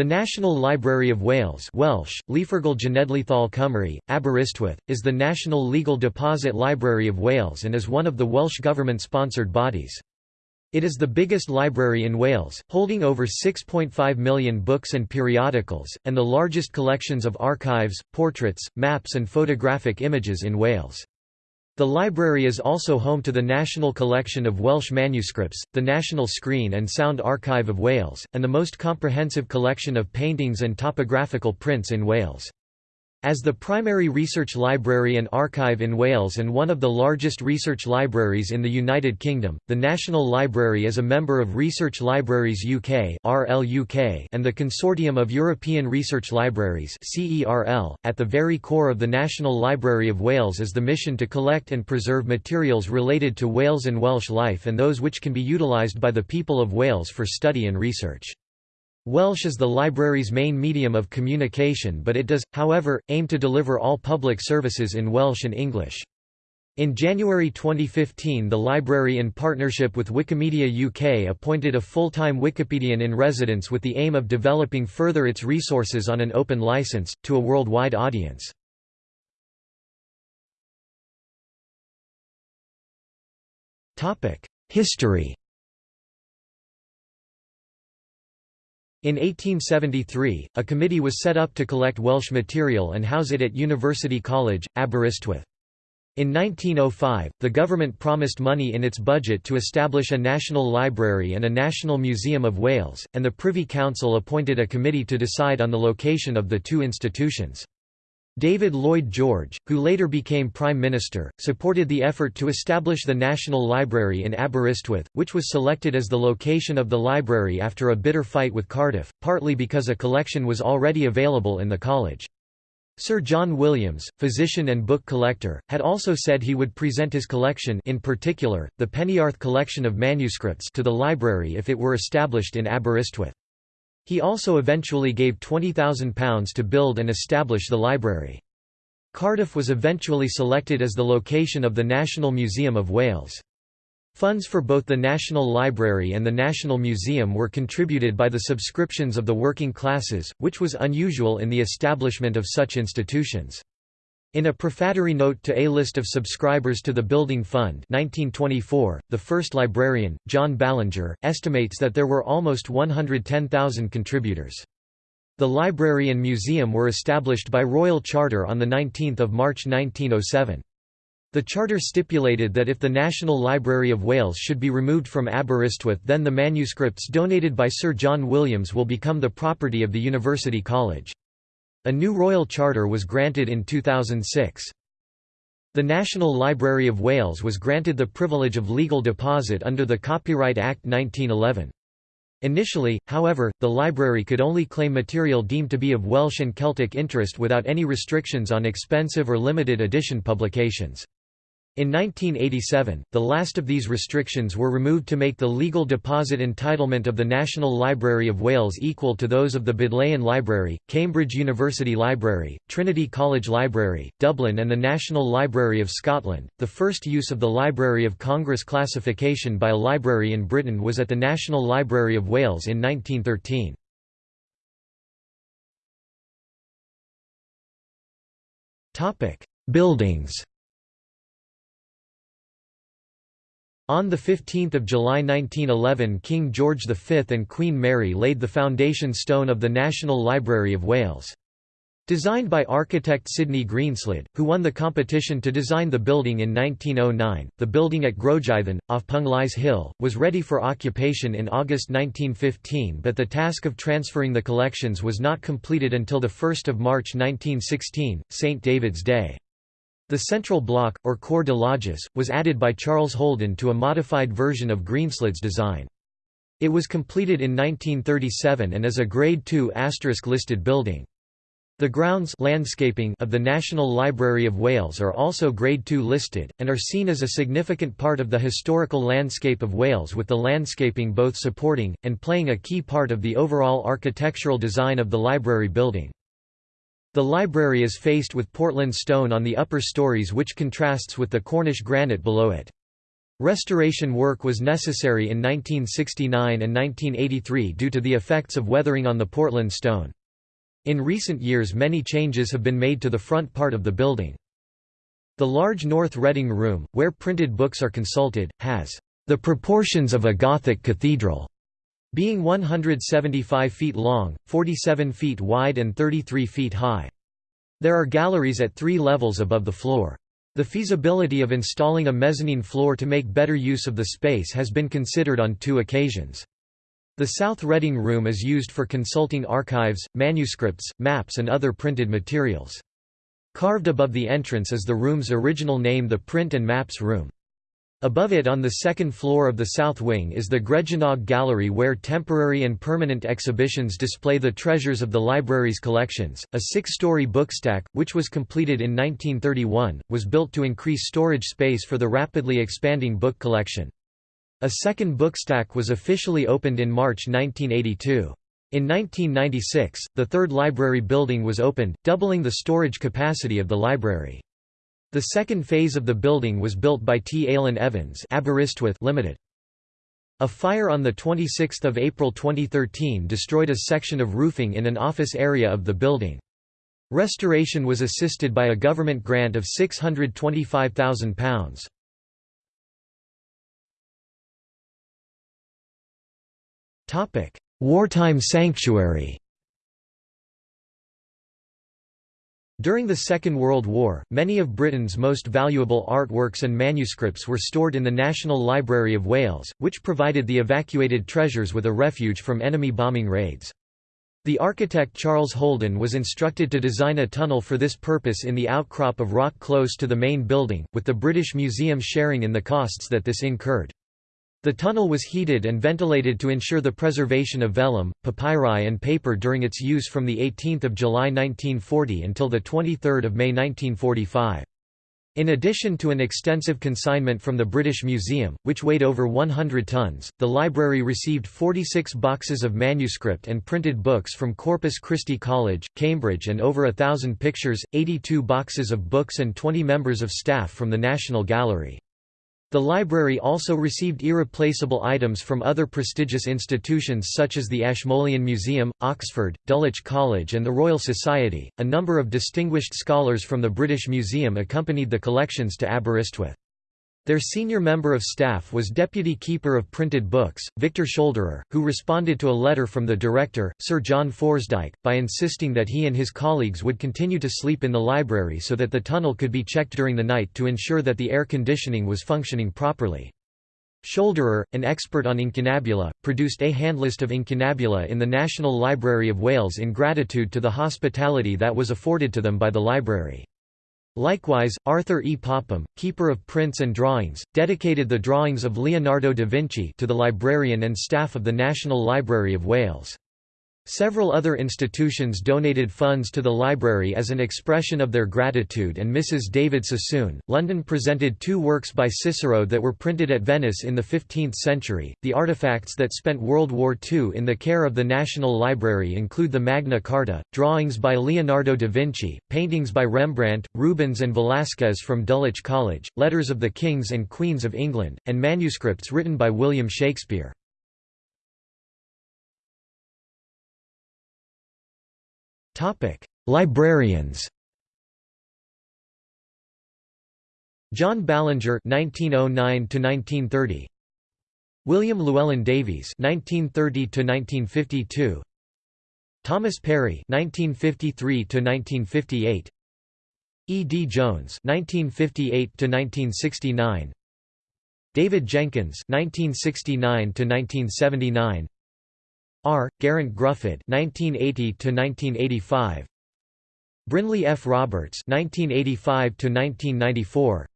The National Library of Wales Welsh, Genedlaethol Cymru, Aberystwyth, is the national legal deposit library of Wales and is one of the Welsh government-sponsored bodies. It is the biggest library in Wales, holding over 6.5 million books and periodicals, and the largest collections of archives, portraits, maps and photographic images in Wales. The library is also home to the National Collection of Welsh Manuscripts, the National Screen and Sound Archive of Wales, and the most comprehensive collection of paintings and topographical prints in Wales. As the primary research library and archive in Wales and one of the largest research libraries in the United Kingdom, the National Library is a member of Research Libraries UK and the Consortium of European Research Libraries .At the very core of the National Library of Wales is the mission to collect and preserve materials related to Wales and Welsh life and those which can be utilised by the people of Wales for study and research. Welsh is the library's main medium of communication but it does, however, aim to deliver all public services in Welsh and English. In January 2015 the library in partnership with Wikimedia UK appointed a full-time Wikipedian in residence with the aim of developing further its resources on an open license, to a worldwide audience. History In 1873, a committee was set up to collect Welsh material and house it at University College, Aberystwyth. In 1905, the government promised money in its budget to establish a National Library and a National Museum of Wales, and the Privy Council appointed a committee to decide on the location of the two institutions. David Lloyd George, who later became Prime Minister, supported the effort to establish the National Library in Aberystwyth, which was selected as the location of the library after a bitter fight with Cardiff, partly because a collection was already available in the college. Sir John Williams, physician and book collector, had also said he would present his collection in particular, the Peniarth collection of manuscripts to the library if it were established in Aberystwyth. He also eventually gave £20,000 to build and establish the library. Cardiff was eventually selected as the location of the National Museum of Wales. Funds for both the National Library and the National Museum were contributed by the subscriptions of the working classes, which was unusual in the establishment of such institutions. In a prefatory note to a list of subscribers to the Building Fund 1924, the first librarian, John Ballinger, estimates that there were almost 110,000 contributors. The library and museum were established by royal charter on 19 March 1907. The charter stipulated that if the National Library of Wales should be removed from Aberystwyth then the manuscripts donated by Sir John Williams will become the property of the University College. A new royal charter was granted in 2006. The National Library of Wales was granted the privilege of legal deposit under the Copyright Act 1911. Initially, however, the library could only claim material deemed to be of Welsh and Celtic interest without any restrictions on expensive or limited edition publications. In 1987, the last of these restrictions were removed to make the legal deposit entitlement of the National Library of Wales equal to those of the Bodleian Library, Cambridge University Library, Trinity College Library, Dublin, and the National Library of Scotland. The first use of the Library of Congress classification by a library in Britain was at the National Library of Wales in 1913. Topic: Buildings On 15 July 1911 King George V and Queen Mary laid the foundation stone of the National Library of Wales. Designed by architect Sidney Greenslade, who won the competition to design the building in 1909, the building at Grogythan, off Penglais Hill, was ready for occupation in August 1915 but the task of transferring the collections was not completed until 1 March 1916, St. David's Day. The central block, or corps de logis, was added by Charles Holden to a modified version of Greenslade's design. It was completed in 1937 and is a Grade II listed building. The grounds landscaping of the National Library of Wales are also Grade II listed, and are seen as a significant part of the historical landscape of Wales with the landscaping both supporting, and playing a key part of the overall architectural design of the library building. The library is faced with Portland stone on the upper stories which contrasts with the Cornish granite below it. Restoration work was necessary in 1969 and 1983 due to the effects of weathering on the Portland stone. In recent years many changes have been made to the front part of the building. The large North Reading Room, where printed books are consulted, has the proportions of a Gothic cathedral, being 175 feet long, 47 feet wide and 33 feet high. There are galleries at three levels above the floor. The feasibility of installing a mezzanine floor to make better use of the space has been considered on two occasions. The South Reading Room is used for consulting archives, manuscripts, maps and other printed materials. Carved above the entrance is the room's original name the Print and Maps Room. Above it on the second floor of the south wing is the Gregynog Gallery where temporary and permanent exhibitions display the treasures of the library's collections. A six-story bookstack, which was completed in 1931, was built to increase storage space for the rapidly expanding book collection. A second bookstack was officially opened in March 1982. In 1996, the third library building was opened, doubling the storage capacity of the library. The second phase of the building was built by T. Aylin Evans Limited. A fire on 26 April 2013 destroyed a section of roofing in an office area of the building. Restoration was assisted by a government grant of £625,000. Wartime sanctuary During the Second World War, many of Britain's most valuable artworks and manuscripts were stored in the National Library of Wales, which provided the evacuated treasures with a refuge from enemy bombing raids. The architect Charles Holden was instructed to design a tunnel for this purpose in the outcrop of rock close to the main building, with the British Museum sharing in the costs that this incurred. The tunnel was heated and ventilated to ensure the preservation of vellum, papyri and paper during its use from 18 July 1940 until 23 May 1945. In addition to an extensive consignment from the British Museum, which weighed over 100 tons, the library received 46 boxes of manuscript and printed books from Corpus Christi College, Cambridge and over a thousand pictures, 82 boxes of books and 20 members of staff from the National Gallery. The library also received irreplaceable items from other prestigious institutions such as the Ashmolean Museum, Oxford, Dulwich College, and the Royal Society. A number of distinguished scholars from the British Museum accompanied the collections to Aberystwyth. Their senior member of staff was Deputy Keeper of Printed Books, Victor Scholderer, who responded to a letter from the director, Sir John Forsdyke, by insisting that he and his colleagues would continue to sleep in the library so that the tunnel could be checked during the night to ensure that the air conditioning was functioning properly. Scholderer, an expert on incunabula, produced a handlist of incunabula in the National Library of Wales in gratitude to the hospitality that was afforded to them by the library. Likewise, Arthur E. Popham, keeper of prints and drawings, dedicated the drawings of Leonardo da Vinci to the librarian and staff of the National Library of Wales. Several other institutions donated funds to the library as an expression of their gratitude and Mrs. David Sassoon, London presented two works by Cicero that were printed at Venice in the 15th century. The artifacts that spent World War II in the care of the National Library include the Magna Carta, drawings by Leonardo da Vinci, paintings by Rembrandt, Rubens and Velázquez from Dulwich College, letters of the kings and queens of England, and manuscripts written by William Shakespeare. Librarians. John Ballinger (1909–1930), William Llewellyn Davies (1930–1952), Thomas Perry (1953–1958), E. D. Jones (1958–1969), David Jenkins (1969–1979). R. Geraint Gruffydd (1980–1985), Brynley F. Roberts (1985–1994),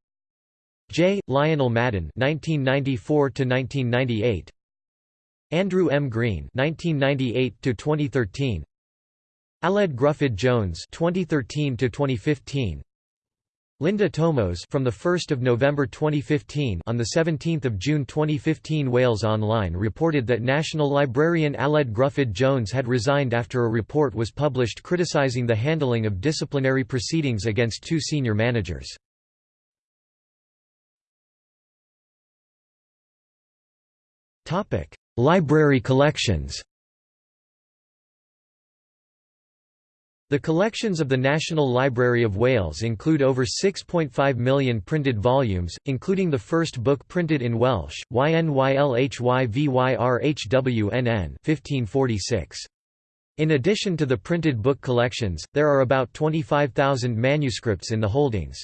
J. Lionel Madden (1994–1998), Andrew M. Green (1998–2013), Aled Gruffydd Jones (2013–2015). Linda Tomos from the 1st of November 2015 on the 17th of June 2015 Wales Online reported that National Librarian Aled Gruffydd Jones had resigned after a report was published criticising the handling of disciplinary proceedings against two senior managers. Topic: Library collections The collections of the National Library of Wales include over 6.5 million printed volumes, including the first book printed in Welsh, YNYLHYVYRHWNN 1546. In addition to the printed book collections, there are about 25,000 manuscripts in the holdings.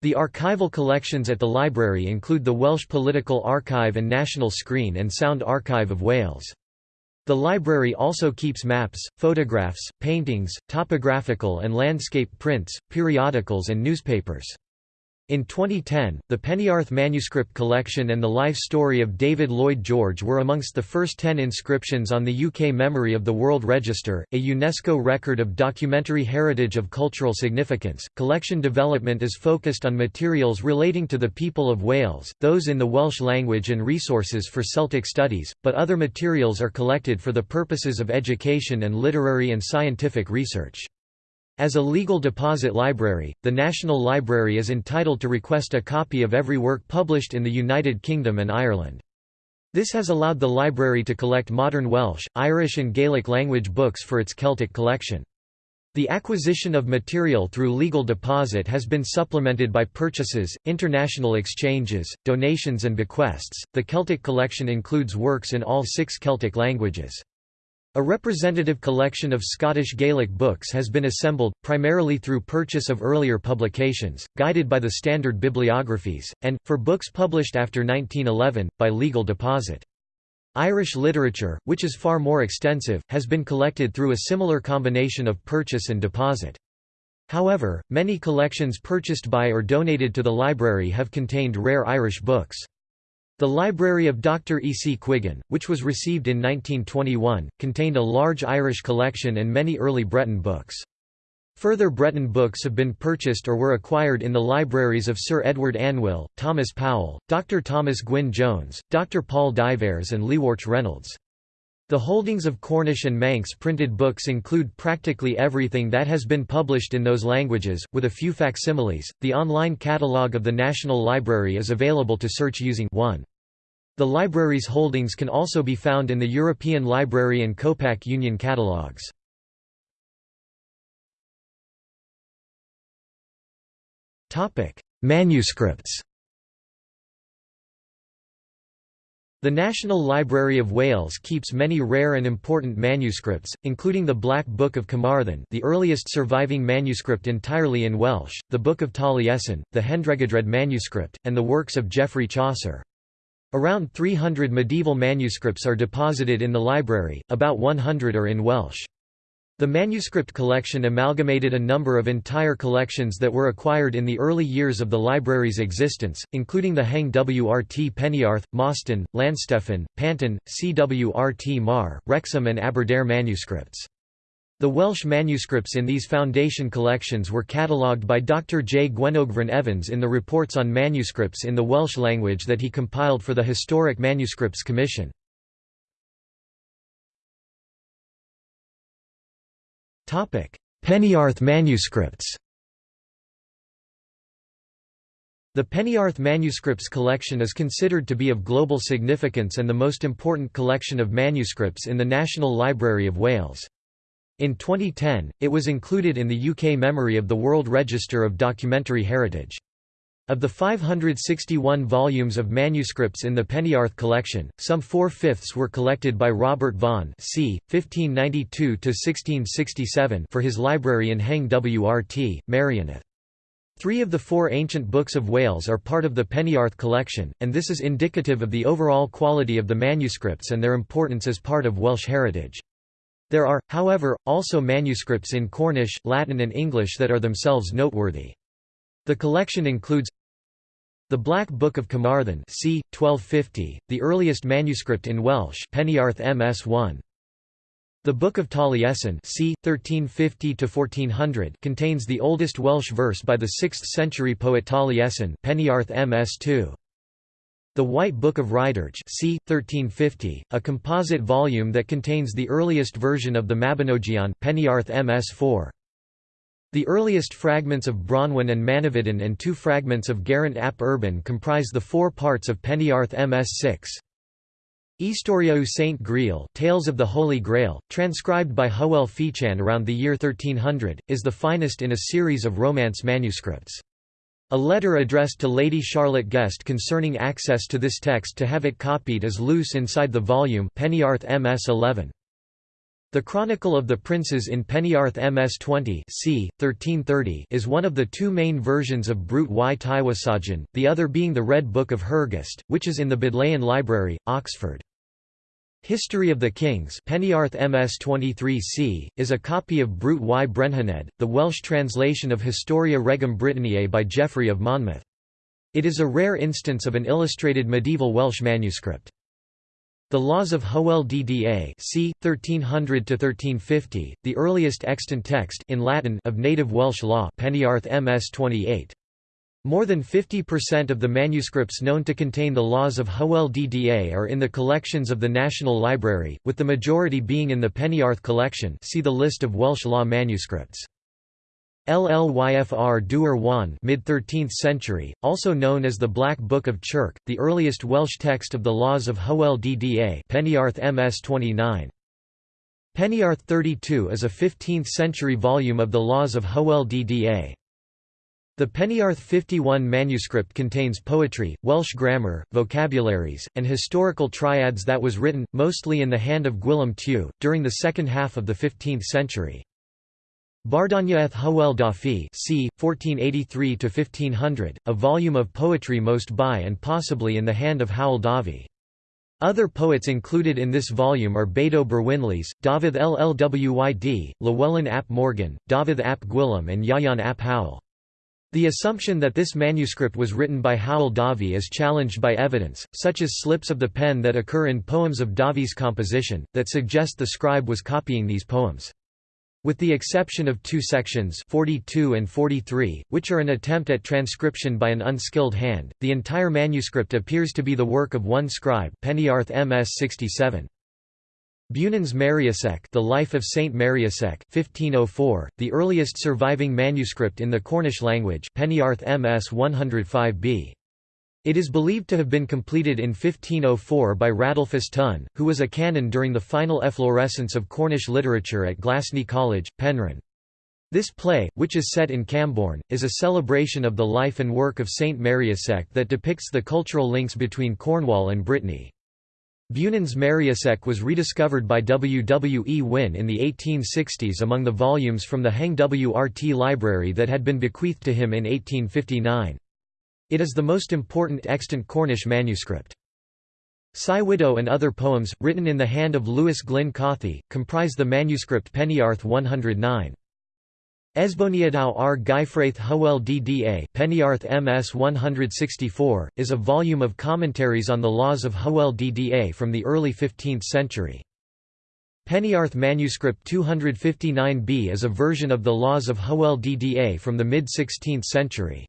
The archival collections at the library include the Welsh Political Archive and National Screen and Sound Archive of Wales. The library also keeps maps, photographs, paintings, topographical and landscape prints, periodicals and newspapers. In 2010, the Peniarth Manuscript Collection and the life story of David Lloyd George were amongst the first ten inscriptions on the UK Memory of the World Register, a UNESCO record of documentary heritage of cultural significance. Collection development is focused on materials relating to the people of Wales, those in the Welsh language and resources for Celtic studies, but other materials are collected for the purposes of education and literary and scientific research. As a legal deposit library, the National Library is entitled to request a copy of every work published in the United Kingdom and Ireland. This has allowed the library to collect modern Welsh, Irish and Gaelic language books for its Celtic collection. The acquisition of material through legal deposit has been supplemented by purchases, international exchanges, donations and bequests. The Celtic collection includes works in all six Celtic languages. A representative collection of Scottish Gaelic books has been assembled, primarily through purchase of earlier publications, guided by the standard bibliographies, and, for books published after 1911, by legal deposit. Irish literature, which is far more extensive, has been collected through a similar combination of purchase and deposit. However, many collections purchased by or donated to the library have contained rare Irish books. The library of Dr. E. C. Quiggin, which was received in 1921, contained a large Irish collection and many early Breton books. Further Breton books have been purchased or were acquired in the libraries of Sir Edward Anwyl, Thomas Powell, Dr. Thomas Gwyn Jones, Dr. Paul Diverres and Llywarch Reynolds. The holdings of Cornish and Manx printed books include practically everything that has been published in those languages, with a few facsimiles. The online catalogue of the National Library is available to search using 1. The library's holdings can also be found in the European Library and Copac Union catalogues. Manuscripts The National Library of Wales keeps many rare and important manuscripts, including the Black Book of Carmarthen the earliest surviving manuscript entirely in Welsh, the Book of Taliesin, the Hendregadredd manuscript, and the works of Geoffrey Chaucer. Around 300 medieval manuscripts are deposited in the library, about 100 are in Welsh. The manuscript collection amalgamated a number of entire collections that were acquired in the early years of the library's existence, including the Hengwrt Peniarth, Mostyn, Llanstefan, Panton, Cwrtmawr, Wrexham and Aberdare manuscripts. The Welsh manuscripts in these foundation collections were catalogued by Dr. J. Gwenogvryn Evans in the Reports on Manuscripts in the Welsh language that he compiled for the Historic Manuscripts Commission. Peniarth manuscripts The Peniarth Manuscripts collection is considered to be of global significance and the most important collection of manuscripts in the National Library of Wales. In 2010, it was included in the UK Memory of the World Register of Documentary Heritage. Of the 561 volumes of manuscripts in the Peniarth collection, some four-fifths were collected by Robert Vaughan c. 1592–1667 for his library in Hengwrt, Merioneth. Three of the four ancient books of Wales are part of the Peniarth collection, and this is indicative of the overall quality of the manuscripts and their importance as part of Welsh heritage. There are, however, also manuscripts in Cornish, Latin and English that are themselves noteworthy. The collection includes the Black Book of Carmarthen c. 1250, the earliest manuscript in Welsh Peniarth MS1. The Book of Taliesin c. 1350–1400 contains the oldest Welsh verse by the 6th century poet Taliesin Peniarth MS2. The White Book of Rhydderch c. 1350, a composite volume that contains the earliest version of the Mabinogion Peniarth MS4. The earliest fragments of Branwen and Manawydan and two fragments of Geraint ab Erbin comprise the four parts of Peniarth MS6. Historia Saint Grial Tales of the Holy Grail, transcribed by Hywel Fychan around the year 1300, is the finest in a series of Romance manuscripts. A letter addressed to Lady Charlotte Guest concerning access to this text to have it copied is loose inside the volume Peniarth MS 11. The Chronicle of the Princes in Peniarth MS 20 c. 1330 is one of the two main versions of Brut y Tywysogion, the other being the Red Book of Hergest, which is in the Bodleian Library, Oxford. History of the Kings Peniarth MS 23c, is a copy of Brut y Brenhinedd, the Welsh translation of Historia Regum Britanniae by Geoffrey of Monmouth. It is a rare instance of an illustrated medieval Welsh manuscript. The Laws of Hywel Dda c. 1300–1350, the earliest extant text in Latin of native Welsh law Peniarth MS 28. More than 50% of the manuscripts known to contain the laws of Hywel Dda are in the collections of the National Library, with the majority being in the Peniarth collection see the list of Welsh law manuscripts. Llyfr Du'r Waun mid-13th century, also known as the Black Book of Chirk, the earliest Welsh text of the laws of Hywel Dda Peniarth MS 29. Peniarth 32 is a 15th-century volume of the laws of Hywel Dda. The Peniarth 51 manuscript contains poetry, Welsh grammar, vocabularies, and historical triads that was written, mostly in the hand of Gwilym Tew, during the second half of the 15th century. Barddoniaeth Hywel Dafydd c. 1483–1500, a volume of poetry most by and possibly in the hand of Hywel Dafydd. Other poets included in this volume are Bedo Brwynllys, Dafydd Llwyd, Llewellyn ap Morgan, Dafydd ap Gwilym and Ieuan ap Hywel. The assumption that this manuscript was written by Hywel Dafydd is challenged by evidence, such as slips of the pen that occur in poems of Dafydd's composition, that suggest the scribe was copying these poems. With the exception of two sections 42 and 43, which are an attempt at transcription by an unskilled hand, the entire manuscript appears to be the work of one scribe Peniarth MS 67. Beunans Meriasek The Life of Saint Meriasek 1504, the earliest surviving manuscript in the Cornish language Peniarth MS 105b. It is believed to have been completed in 1504 by Radulfus Tunn, who was a canon during the final efflorescence of Cornish literature at Glasney College, Penryn. This play, which is set in Camborne, is a celebration of the life and work of Saint Meriasek that depicts the cultural links between Cornwall and Brittany. Beunans Meriasek was rediscovered by W. W. E. Wynne in the 1860s among the volumes from the Hengwrt library that had been bequeathed to him in 1859. It is the most important extant Cornish manuscript. Cywyddau and other poems, written in the hand of Lewys Glyn Cothi, comprise the manuscript Peniarth 109. Esboniadau ar Gyfraith Hywel Dda Peniarth MS 164, is a volume of commentaries on the laws of Hywel Dda from the early 15th century. Peniarth manuscript 259b is a version of the laws of Hywel Dda from the mid-16th century.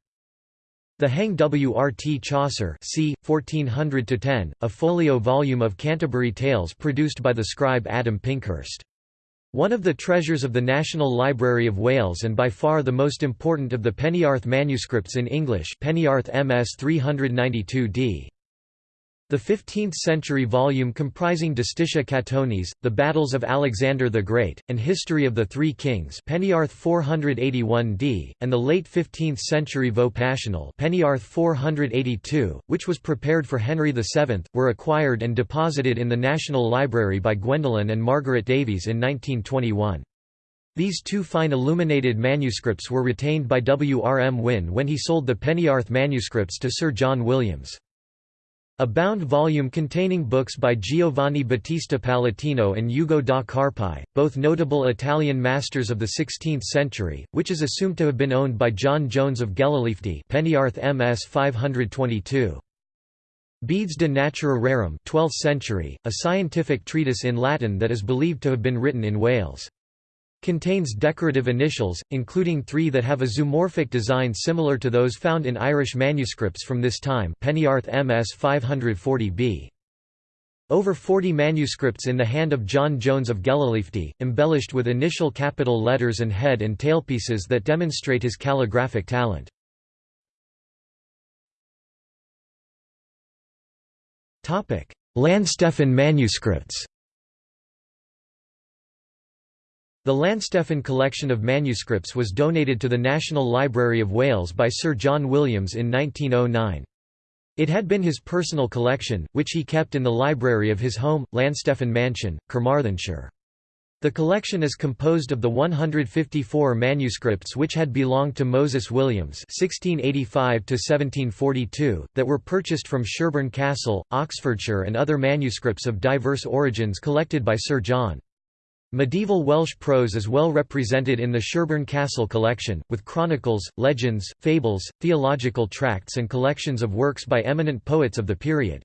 The Hengwrt Chaucer c. 1400 a folio volume of Canterbury Tales produced by the scribe Adam Pinkhurst. One of the treasures of the National Library of Wales and by far the most important of the Peniarth manuscripts in English Peniarth MS 392d. The 15th-century volume comprising Justitia Catonis, The Battles of Alexander the Great, and History of the Three Kings Peniarth 481d, and the late 15th-century Vaux Passional Peniarth 482, which was prepared for Henry VII, were acquired and deposited in the National Library by Gwendolen and Margaret Davies in 1921. These two fine illuminated manuscripts were retained by W. R. M. Wynne when he sold the Peniarth manuscripts to Sir John Williams. A bound volume containing books by Giovanni Battista Palatino and Ugo da Carpi, both notable Italian masters of the 16th century, which is assumed to have been owned by John Jones of Gellilyfdy Peniarth MS 522. Bedes de Natura Rerum 12th century, a scientific treatise in Latin that is believed to have been written in Wales. Contains decorative initials, including three that have a zoomorphic design similar to those found in Irish manuscripts from this time Peniarth MS 540b. Over 40 manuscripts in the hand of John Jones of Gellilyfdy, embellished with initial capital letters and head and tailpieces that demonstrate his calligraphic talent. Llanstefan manuscripts The Llanstefan collection of manuscripts was donated to the National Library of Wales by Sir John Williams in 1909. It had been his personal collection, which he kept in the library of his home, Llanstefan Mansion, Carmarthenshire. The collection is composed of the 154 manuscripts which had belonged to Moses Williams (1685–1742) that were purchased from Shirburn Castle, Oxfordshire, and other manuscripts of diverse origins collected by Sir John. Medieval Welsh prose is well represented in the Shirburn Castle collection, with chronicles, legends, fables, theological tracts and collections of works by eminent poets of the period.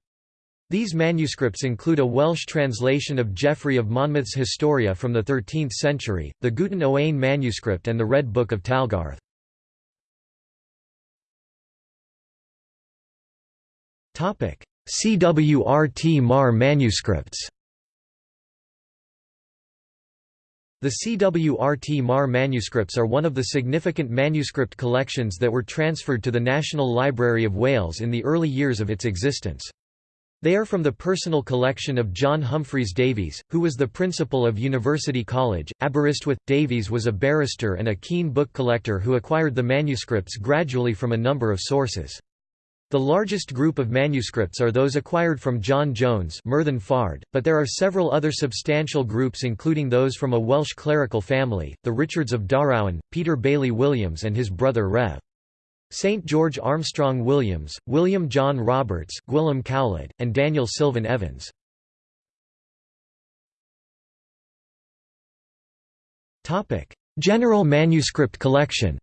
These manuscripts include a Welsh translation of Geoffrey of Monmouth's Historia from the 13th century, the Gutun Owain manuscript and the Red Book of Talgarth. Cwrtmawr manuscripts The Cwrtmawr manuscripts are one of the significant manuscript collections that were transferred to the National Library of Wales in the early years of its existence. They are from the personal collection of John Humphreys Davies, who was the principal of University College, Aberystwyth. Davies was a barrister and a keen book collector who acquired the manuscripts gradually from a number of sources. The largest group of manuscripts are those acquired from John Jones Myrddin Fardd, but there are several other substantial groups including those from a Welsh clerical family, the Richards of Darowen, Peter Bailey Williams and his brother Rev. St. George Armstrong Williams, William John Roberts, Gwilym Cowlyd, and Daniel Silvan Evans. General manuscript collection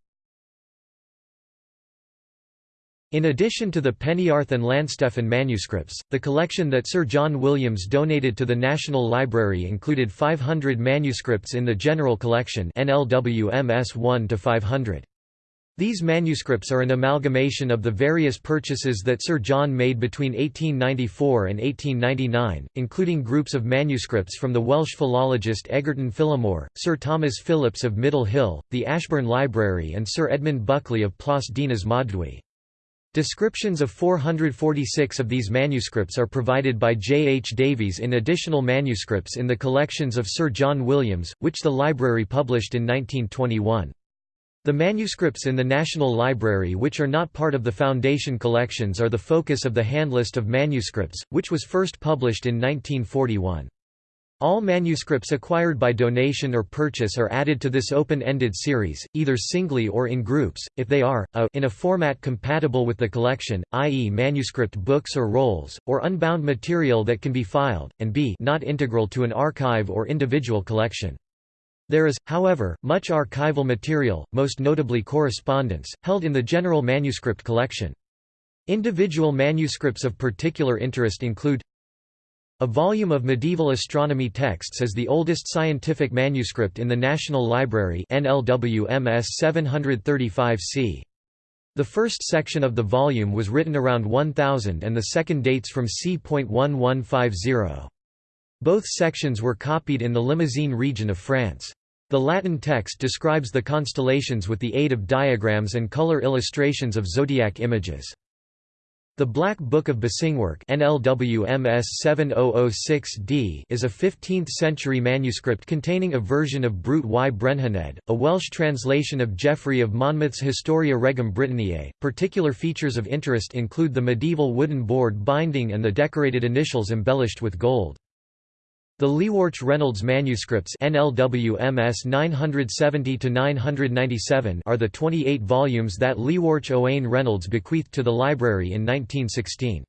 In addition to the Peniarth and Llanstefan manuscripts, the collection that Sir John Williams donated to the National Library included 500 manuscripts in the General Collection NLWMS 1 to 500. These manuscripts are an amalgamation of the various purchases that Sir John made between 1894 and 1899, including groups of manuscripts from the Welsh philologist Egerton Phillimore, Sir Thomas Phillipps of Middle Hill, the Ashburn Library and Sir Edmund Buckley of Plas Dinas Mawddwy. Descriptions of 446 of these manuscripts are provided by J. H. Davies in additional manuscripts in the collections of Sir John Williams, which the library published in 1921. The manuscripts in the National Library which are not part of the Foundation collections are the focus of the Handlist of Manuscripts, which was first published in 1941. All manuscripts acquired by donation or purchase are added to this open-ended series, either singly or in groups, if they are, a in a format compatible with the collection, i.e. manuscript books or rolls, or unbound material that can be filed, and b not integral to an archive or individual collection. There is, however, much archival material, most notably correspondence, held in the general manuscript collection. Individual manuscripts of particular interest include a volume of medieval astronomy texts is the oldest scientific manuscript in the National Library NLWMS 735c. The first section of the volume was written around 1000 and the second dates from c.1150. Both sections were copied in the Limousin region of France. The Latin text describes the constellations with the aid of diagrams and color illustrations of zodiac images. The Black Book of Basingwerk NLWMS 7006d is a 15th-century manuscript containing a version of Brut y Brenhinedd, a Welsh translation of Geoffrey of Monmouth's Historia Regum Britanniae. Particular features of interest include the medieval wooden board binding and the decorated initials embellished with gold. The Llywarch Reynolds manuscripts NLWMS 970-997 are the 28 volumes that Llywarch Owain Reynolds bequeathed to the library in 1916.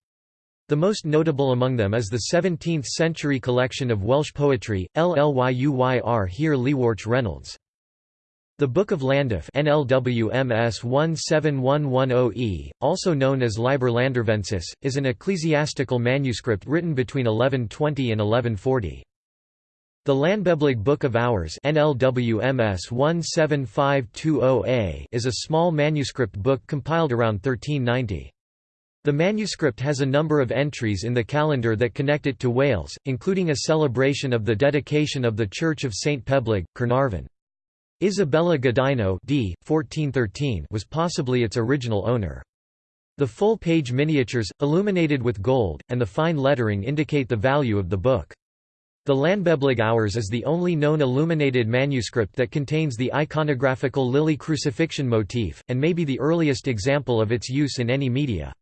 The most notable among them is the 17th-century collection of Welsh poetry, Llyfr Hir Llywarch Reynolds. The Book of Llandaff NLWMS 17110E, also known as Liber Landavensis, is an ecclesiastical manuscript written between 1120 and 1140. The Llanbeblig Book of Hours NLWMS 17520A is a small manuscript book compiled around 1390. The manuscript has a number of entries in the calendar that connect it to Wales, including a celebration of the dedication of the Church of St Peblig, Carnarvon. Isabella Godino d. 1413 was possibly its original owner. The full-page miniatures, illuminated with gold, and the fine lettering indicate the value of the book. The Llanbeblig Hours is the only known illuminated manuscript that contains the iconographical lily crucifixion motif, and may be the earliest example of its use in any media.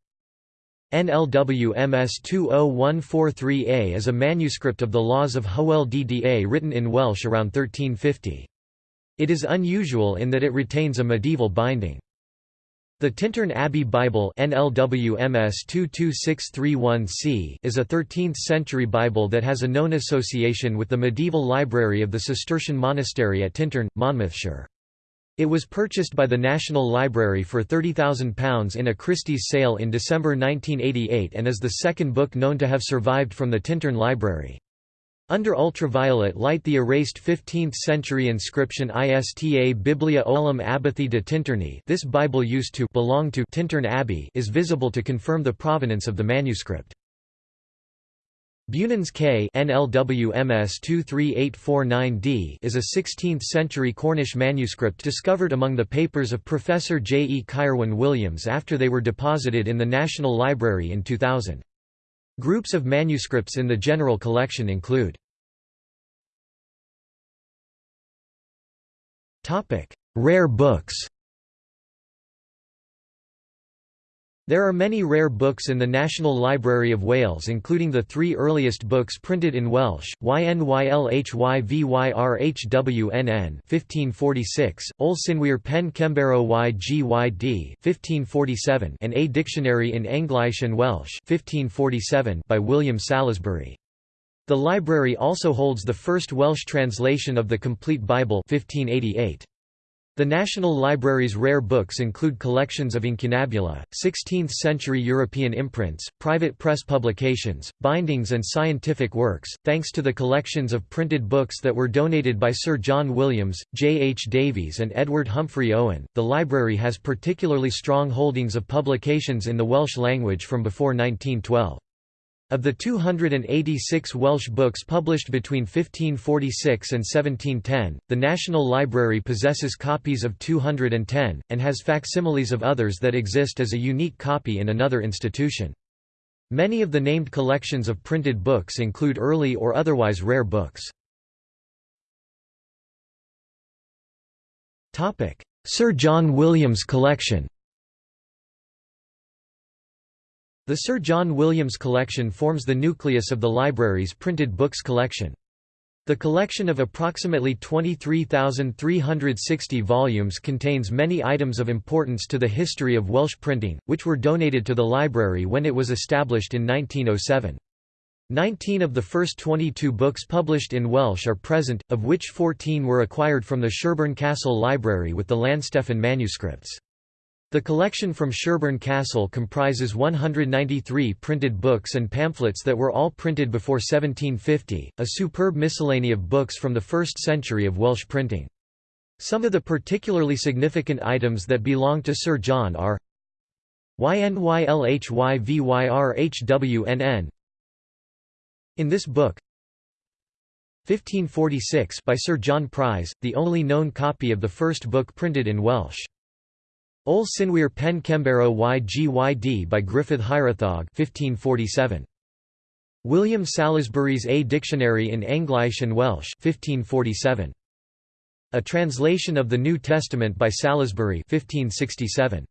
NLWMS 20143A is a manuscript of the Laws of Hywel Dda written in Welsh around 1350. It is unusual in that it retains a medieval binding. The Tintern Abbey Bible NLWMS 22631C is a 13th-century Bible that has a known association with the medieval library of the Cistercian monastery at Tintern, Monmouthshire. It was purchased by the National Library for £30,000 in a Christie's sale in December 1988 and is the second book known to have survived from the Tintern Library. Under ultraviolet light the erased 15th-century inscription Ista Biblia Olim Abbathi de Tinterney this Bible used to belong to Tintern Abbey is visible to confirm the provenance of the manuscript. Beunans Ke NLWMS 23849D is a 16th-century Cornish manuscript discovered among the papers of Professor J. E. Caerwyn Williams after they were deposited in the National Library in 2000. Groups of manuscripts in the general collection include Rare books There are many rare books in the National Library of Wales including the three earliest books printed in Welsh, Ynylhyvyhrhwnn 1546, Ol Synwyr Pen Kembero y Gyd 1547 and A Dictionary in English and Welsh 1547 by William Salesbury. The library also holds the first Welsh translation of the Complete Bible 1588. The National Library's rare books include collections of incunabula, 16th-century European imprints, private press publications, bindings and scientific works. Thanks to the collections of printed books that were donated by Sir John Williams, J. H. Davies and Edward Humphrey Owen, the library has particularly strong holdings of publications in the Welsh language from before 1912. Of the 286 Welsh books published between 1546 and 1710, the National Library possesses copies of 210, and has facsimiles of others that exist as a unique copy in another institution. Many of the named collections of printed books include early or otherwise rare books. Sir John Williams Collection The Sir John Williams collection forms the nucleus of the library's printed books collection. The collection of approximately 23,360 volumes contains many items of importance to the history of Welsh printing, which were donated to the library when it was established in 1907. Nineteen of the first 22 books published in Welsh are present, of which 14 were acquired from the Shirburn Castle Library with the Llanstefan manuscripts. The collection from Shirburn Castle comprises 193 printed books and pamphlets that were all printed before 1750, a superb miscellany of books from the first century of Welsh printing. Some of the particularly significant items that belong to Sir John are YNYLHYVYRHWNN In this book 1546 by Sir John Pryse, the only known copy of the first book printed in Welsh. Ol Synwyr Pen Kembero y Gyd by Griffith Hiraethog 1547. William Salesbury's A Dictionary in English and Welsh 1547. A translation of the New Testament by Salesbury 1567.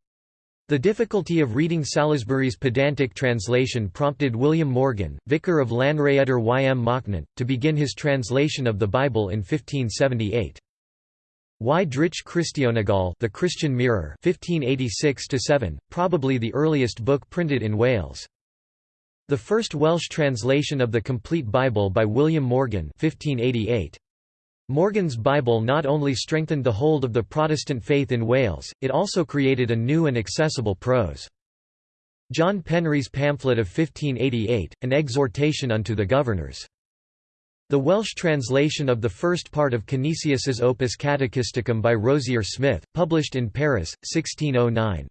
The difficulty of reading Salesbury's pedantic translation prompted William Morgan, vicar of Llanrhaeadr ym Machnant, to begin his translation of the Bible in 1578. Y Drych Christionegol The Christian Mirror 1586-7, probably the earliest book printed in Wales. The first Welsh translation of the Complete Bible by William Morgan 1588. Morgan's Bible not only strengthened the hold of the Protestant faith in Wales, it also created a new and accessible prose. John Penry's pamphlet of 1588, An Exhortation unto the Governors. The Welsh translation of the first part of Canisius's Opus Catechisticum by Rosier Smith, published in Paris, 1609.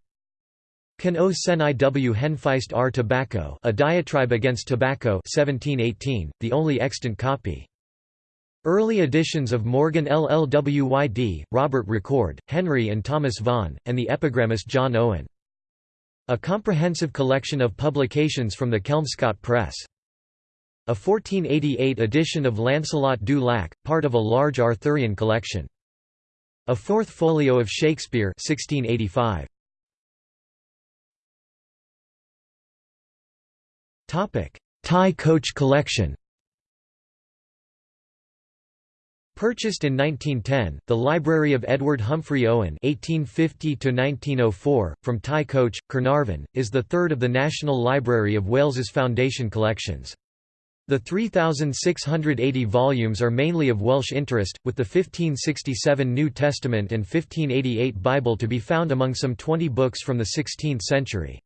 Can o sen iw henfeist r tobacco A Diatribe Against Tobacco 1718, the only extant copy. Early editions of Morgan LLWYD, Robert Recorde, Henry and Thomas Vaughan, and the epigrammist John Owen. A comprehensive collection of publications from the Kelmscott Press. A 1488 edition of Lancelot du Lac, part of a large Arthurian collection. A fourth folio of Shakespeare 1685. Tŷ Coch collection Purchased in 1910, the Library of Edward Humphrey Owen (1850–1904) from Tŷ Coch, Carnarvon, is the third of the National Library of Wales's Foundation collections. The 3,680 volumes are mainly of Welsh interest, with the 1567 New Testament and 1588 Bible to be found among some 20 books from the 16th century.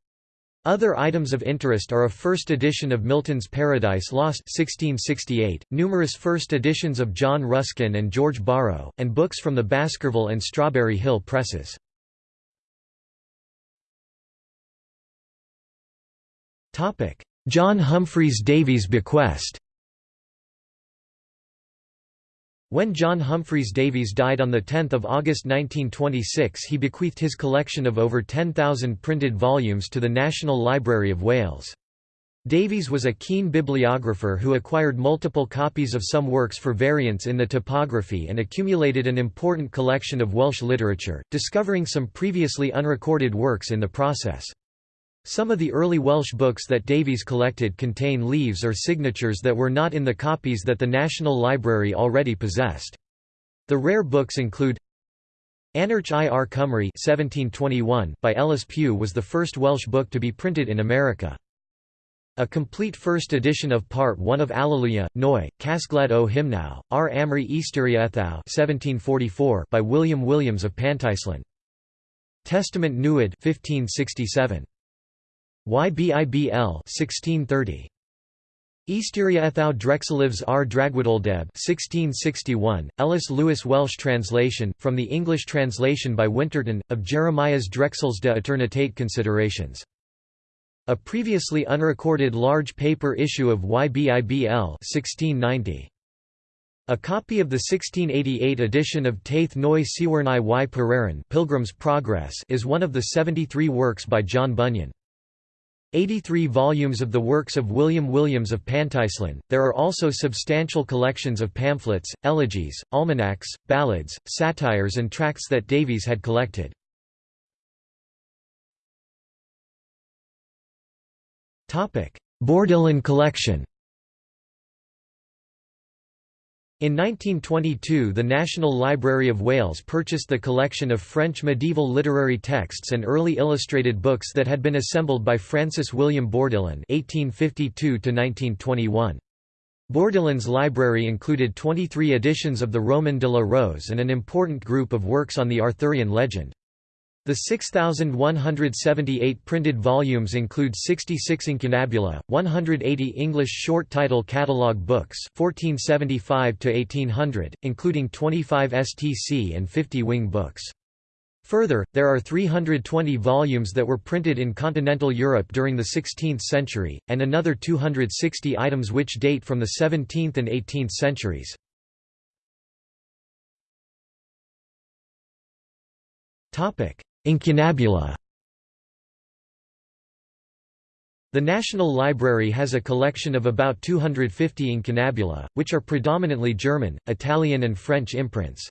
Other items of interest are a first edition of Milton's Paradise Lost 1668, numerous first editions of John Ruskin and George Borrow, and books from the Baskerville and Strawberry Hill presses. John Humphreys Davies bequest When John Humphreys Davies died on 10 August 1926 he bequeathed his collection of over 10,000 printed volumes to the National Library of Wales. Davies was a keen bibliographer who acquired multiple copies of some works for variants in the typography and accumulated an important collection of Welsh literature, discovering some previously unrecorded works in the process. Some of the early Welsh books that Davies collected contain leaves or signatures that were not in the copies that the National Library already possessed. The rare books include Anarch i R Cymru 1721 by Ellis Pugh was the first Welsh book to be printed in America. A complete first edition of Part 1 of Alleluia, Noi, Casgled o Hymnau, R. Amri Easteria 1744 by William Williams of Pantycelyn. Testament Nuad 1567. YBIBL 1630. Easteria Drexelivs r Dragwadoldeb 1661, Ellis Lewis Welsh translation, from the English translation by Winterton, of Jeremiah's Drexels de Eternitate Considerations. A previously unrecorded large paper issue of YBIBL 1690. A copy of the 1688 edition of Taith Noi Siwernai y Pereira Pilgrim's Progress is one of the 73 works by John Bunyan. 83 volumes of the works of William Williams of Pantycelyn. There are also substantial collections of pamphlets, elegies, almanacs, ballads, satires, and tracts that Davies had collected. Bourdillon collection In 1922 the National Library of Wales purchased the collection of French medieval literary texts and early illustrated books that had been assembled by Francis William Bourdillon (1852–1921). Bourdillon's library included 23 editions of the Roman de la Rose and an important group of works on the Arthurian legend. The 6,178 printed volumes include 66 incunabula, 180 English short title catalogue books 1475 including 25 STC and 50 wing books. Further, there are 320 volumes that were printed in continental Europe during the 16th century, and another 260 items which date from the 17th and 18th centuries. Incunabula The National Library has a collection of about 250 incunabula, which are predominantly German, Italian and French imprints.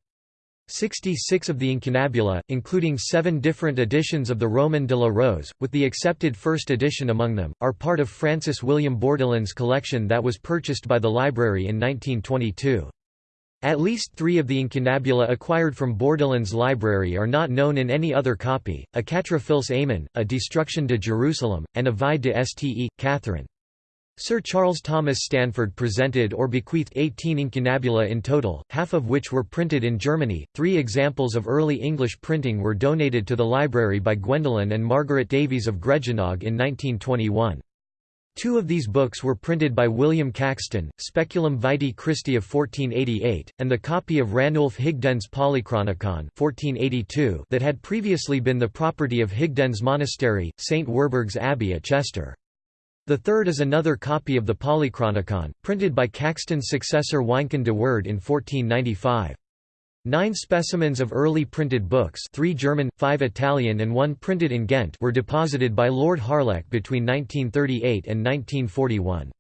66 of the incunabula, including seven different editions of the Roman de la Rose, with the accepted first edition among them, are part of Francis William Bourdillon's collection that was purchased by the library in 1922. At least three of the incunabula acquired from Bourdillon's library are not known in any other copy, a Quatre Fils Aymon, a Destruction de Jerusalem, and a Vie de Ste. Catherine. Sir Charles Thomas Stanford presented or bequeathed 18 incunabula in total, half of which were printed in Germany. Three examples of early English printing were donated to the library by Gwendolen and Margaret Davies of Gregynog in 1921. Two of these books were printed by William Caxton, Speculum Vitae Christi of 1488, and the copy of Ranulf Higden's Polychronicon 1482 that had previously been the property of Higden's Monastery, St. Werburgh's Abbey at Chester. The third is another copy of the Polychronicon, printed by Caxton's successor Wynkyn de Worde in 1495. Nine specimens of early printed books three German, five Italian and one printed in Ghent were deposited by Lord Harlech between 1938 and 1941.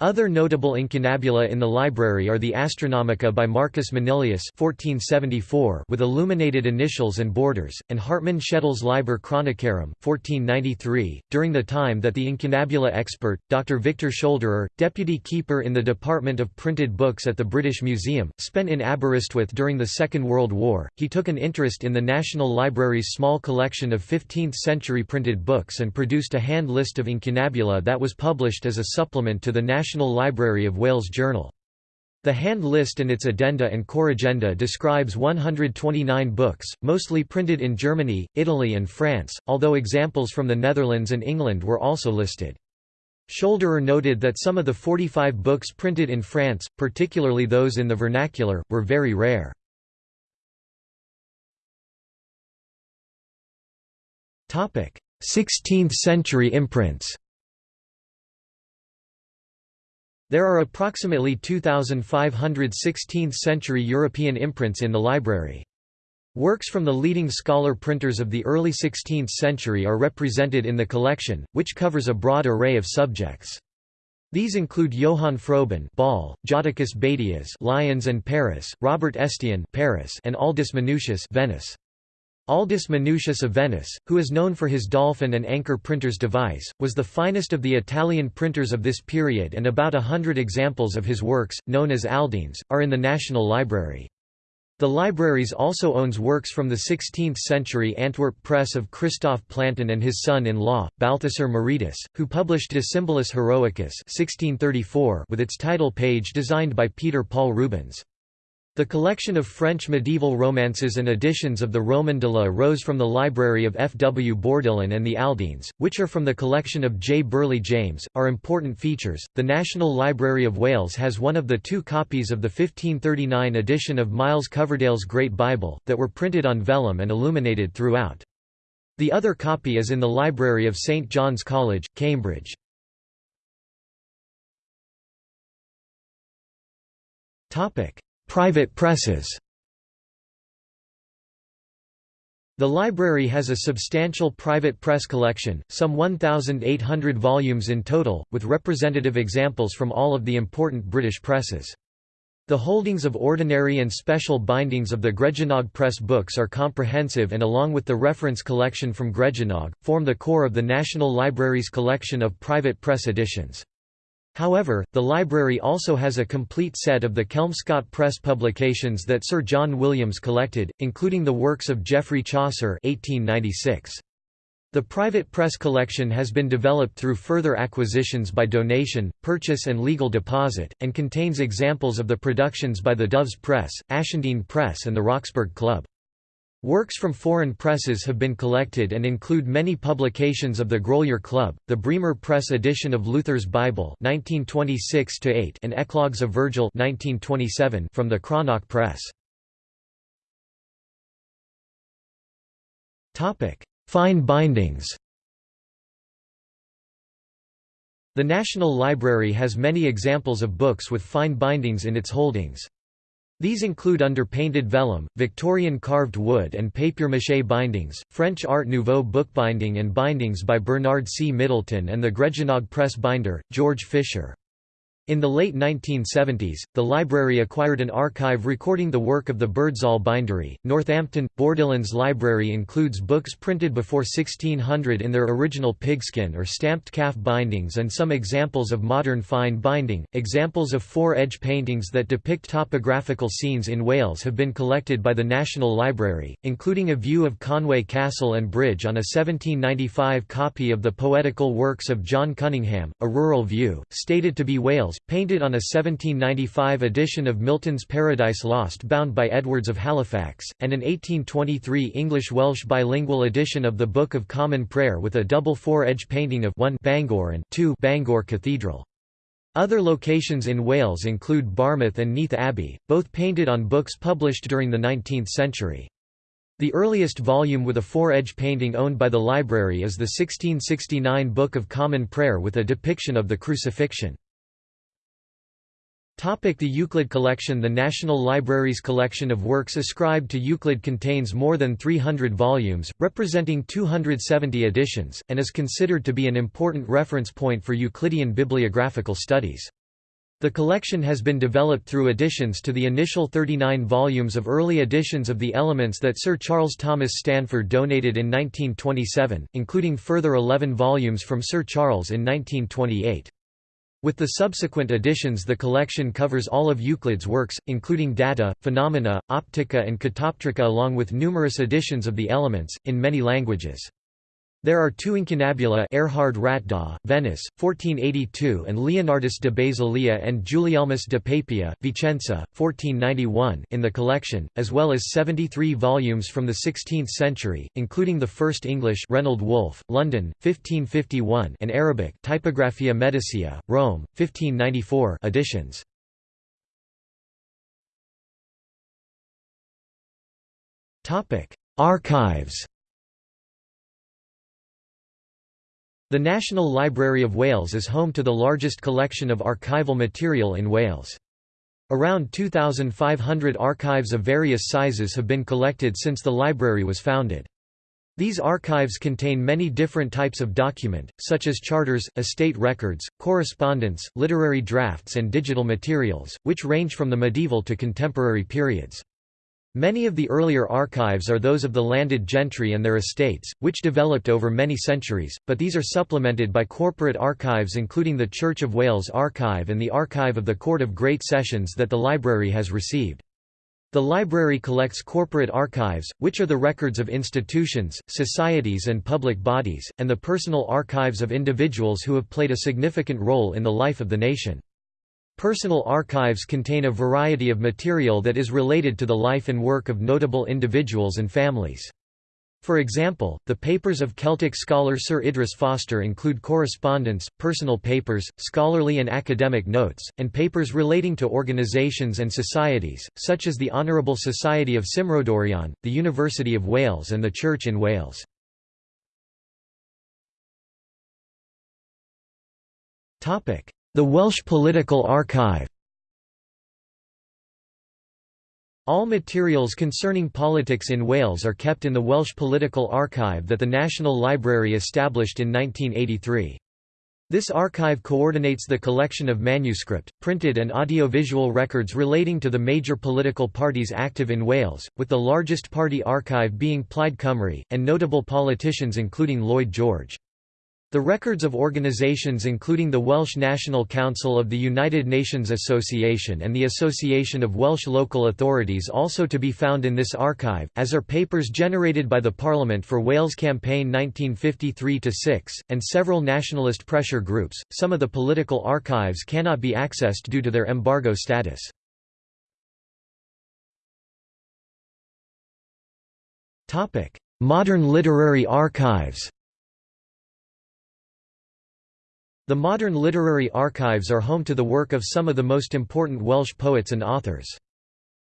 Other notable incunabula in the library are the Astronomica by Marcus Manilius (1474) with illuminated initials and borders, and Hartmann Schedel's Liber Chronicarum (1493). During the time that the incunabula expert, Dr. Victor Scholderer, deputy keeper in the Department of Printed Books at the British Museum, spent in Aberystwyth during the Second World War, he took an interest in the National Library's small collection of 15th-century printed books and produced a hand list of incunabula that was published as a supplement to the National National Library of Wales Journal. The hand list and its addenda and corrigenda describes 129 books, mostly printed in Germany, Italy and France, although examples from the Netherlands and England were also listed. Scholderer noted that some of the 45 books printed in France, particularly those in the vernacular, were very rare. Topic: 16th century imprints. There are approximately 2,500 16th-century European imprints in the library. Works from the leading scholar printers of the early 16th century are represented in the collection, which covers a broad array of subjects. These include Johann Froben Ball, Jodocus Badius Lyons and Paris, Robert Estienne Paris, and Aldus Manutius Venice. Aldus Manutius of Venice, who is known for his dolphin and anchor printer's device, was the finest of the Italian printers of this period and about a hundred examples of his works, known as Aldines, are in the National Library. The libraries also owns works from the 16th-century Antwerp press of Christoph Plantin and his son-in-law, Balthasar Moretus, who published De Symbolis Heroicus 1634 with its title page designed by Peter Paul Rubens. The collection of French medieval romances and editions of the Roman de la Rose from the library of F. W. Bourdillon and the Aldines, which are from the collection of J. Burley James, are important features. The National Library of Wales has one of the two copies of the 1539 edition of Miles Coverdale's Great Bible, that were printed on vellum and illuminated throughout. The other copy is in the library of St. John's College, Cambridge. Topic. Private presses The library has a substantial private press collection, some 1,800 volumes in total, with representative examples from all of the important British presses. The holdings of ordinary and special bindings of the Gregynog Press books are comprehensive and along with the reference collection from Gregynog, form the core of the National Library's collection of private press editions. However, the library also has a complete set of the Kelmscott Press publications that Sir John Williams collected, including the works of Geoffrey Chaucer 1896. The private press collection has been developed through further acquisitions by donation, purchase and legal deposit, and contains examples of the productions by the Doves Press, Ashendene Press and the Roxburghe Club. Works from foreign presses have been collected and include many publications of the Grolier Club, the Bremer Press edition of Luther's Bible 1926 and Eclogues of Virgil 1927 from the Cranach Press. Fine bindings The National Library has many examples of books with fine bindings in its holdings. These include underpainted vellum, Victorian carved wood and papier-mâché bindings, French Art Nouveau bookbinding and bindings by Bernard C. Middleton and the Gregynog press binder, George Fisher. In the late 1970s, the library acquired an archive recording the work of the Birdsall Bindery. Northampton, Bourdillon's library includes books printed before 1600 in their original pigskin or stamped calf bindings and some examples of modern fine binding. Examples of fore-edge paintings that depict topographical scenes in Wales have been collected by the National Library, including a view of Conway Castle and Bridge on a 1795 copy of the poetical works of John Cunningham, a rural view, stated to be Wales painted on a 1795 edition of Milton's Paradise Lost bound by Edwards of Halifax, and an 1823 English-Welsh bilingual edition of the Book of Common Prayer with a double fore-edge painting of 1 Bangor and 2 Bangor Cathedral. Other locations in Wales include Barmouth and Neath Abbey, both painted on books published during the 19th century. The earliest volume with a fore-edge painting owned by the library is the 1669 Book of Common Prayer with a depiction of the Crucifixion. The Euclid Collection The National Library's collection of works ascribed to Euclid contains more than 300 volumes, representing 270 editions, and is considered to be an important reference point for Euclidean bibliographical studies. The collection has been developed through additions to the initial 39 volumes of early editions of the Elements that Sir Charles Thomas Stanford donated in 1927, including further 11 volumes from Sir Charles in 1928. With the subsequent additions the collection covers all of Euclid's works, including Data, Phenomena, Optica and Catoptrica along with numerous editions of the Elements, in many languages. There are two incunabula Erhard Ratdolt, Venice, 1482 and Leonardus de Basilia and Gulielmus de Papia, Vicenza, 1491 in the collection, as well as 73 volumes from the 16th century, including the first English Reynold Wolfe, London, 1551 and Arabic Typographia Medicea, Rome, 1594 editions. Archives The National Library of Wales is home to the largest collection of archival material in Wales. Around 2,500 archives of various sizes have been collected since the library was founded. These archives contain many different types of document, such as charters, estate records, correspondence, literary drafts and digital materials, which range from the medieval to contemporary periods. Many of the earlier archives are those of the landed gentry and their estates, which developed over many centuries, but these are supplemented by corporate archives including the Church of Wales Archive and the Archive of the Court of Great Sessions that the library has received. The library collects corporate archives, which are the records of institutions, societies and public bodies, and the personal archives of individuals who have played a significant role in the life of the nation. Personal archives contain a variety of material that is related to the life and work of notable individuals and families. For example, the papers of Celtic scholar Sir Idris Foster include correspondence, personal papers, scholarly and academic notes, and papers relating to organisations and societies, such as the Honourable Society of Cymrodorion, the University of Wales and the Church in Wales. The Welsh Political Archive All materials concerning politics in Wales are kept in the Welsh Political Archive that the National Library established in 1983. This archive coordinates the collection of manuscript, printed and audiovisual records relating to the major political parties active in Wales, with the largest party archive being Plaid Cymru, and notable politicians including Lloyd George. The records of organisations including the Welsh National Council of the United Nations Association and the Association of Welsh Local Authorities also to be found in this archive, as are papers generated by the Parliament for Wales Campaign 1953-6, and several nationalist pressure groups. Some of the political archives cannot be accessed due to their embargo status. Modern literary archives The modern literary archives are home to the work of some of the most important Welsh poets and authors.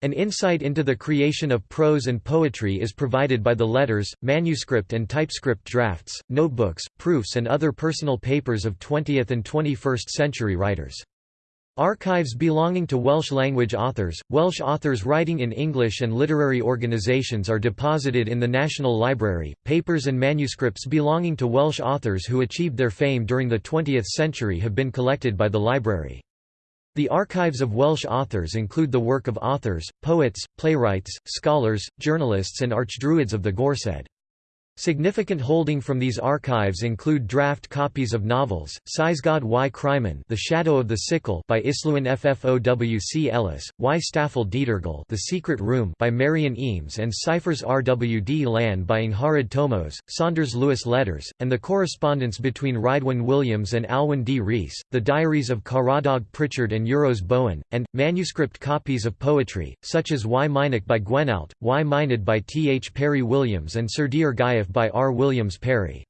An insight into the creation of prose and poetry is provided by the letters, manuscript and typescript drafts, notebooks, proofs and other personal papers of 20th and 21st century writers. Archives belonging to Welsh-language authors, Welsh authors writing in English and literary organisations are deposited in the National Library. Papers and manuscripts belonging to Welsh authors who achieved their fame during the 20th century have been collected by the library. The archives of Welsh authors include the work of authors, poets, playwrights, scholars, journalists and archdruids of the Gorsedd. Significant holding from these archives include draft copies of novels, Cysgod y Cryman The Shadow of the Sickle by Islwyn Ffowc Elis, Y Staffel Dietergol The Secret Room by Marian Eames and ciphers R. W. D. Lan by Angharad Tomos, Saunders Lewis Letters, and the correspondence between Rhydwen Williams and Alwyn D. Rees, the diaries of Caradog Prichard and Euros Bowen, and, manuscript copies of poetry, such as Y Mynach by Gwenallt, Y Myned by T. H. Parry Williams and Sir Dear By R. Williams Parry.